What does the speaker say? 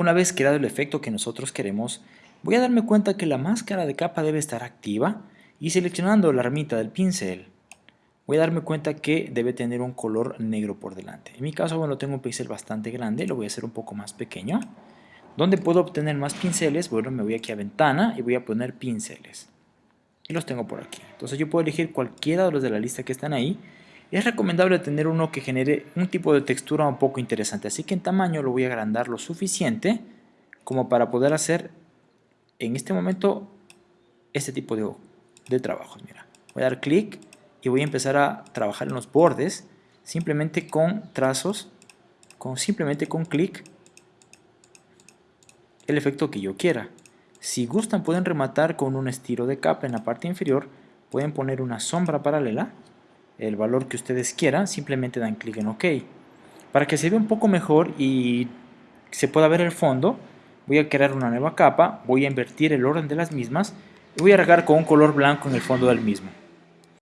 Una vez creado el efecto que nosotros queremos, voy a darme cuenta que la máscara de capa debe estar activa y seleccionando la ermita del pincel, voy a darme cuenta que debe tener un color negro por delante. En mi caso, bueno, tengo un pincel bastante grande, lo voy a hacer un poco más pequeño. ¿Dónde puedo obtener más pinceles? Bueno, me voy aquí a ventana y voy a poner pinceles. Y los tengo por aquí. Entonces yo puedo elegir cualquiera de los de la lista que están ahí. Es recomendable tener uno que genere un tipo de textura un poco interesante. Así que en tamaño lo voy a agrandar lo suficiente como para poder hacer en este momento este tipo de, de trabajos. Mira, voy a dar clic y voy a empezar a trabajar en los bordes simplemente con trazos, con, simplemente con clic el efecto que yo quiera. Si gustan pueden rematar con un estilo de capa en la parte inferior, pueden poner una sombra paralela, el valor que ustedes quieran, simplemente dan clic en OK. Para que se vea un poco mejor y se pueda ver el fondo, voy a crear una nueva capa, voy a invertir el orden de las mismas y voy a regar con un color blanco en el fondo del mismo.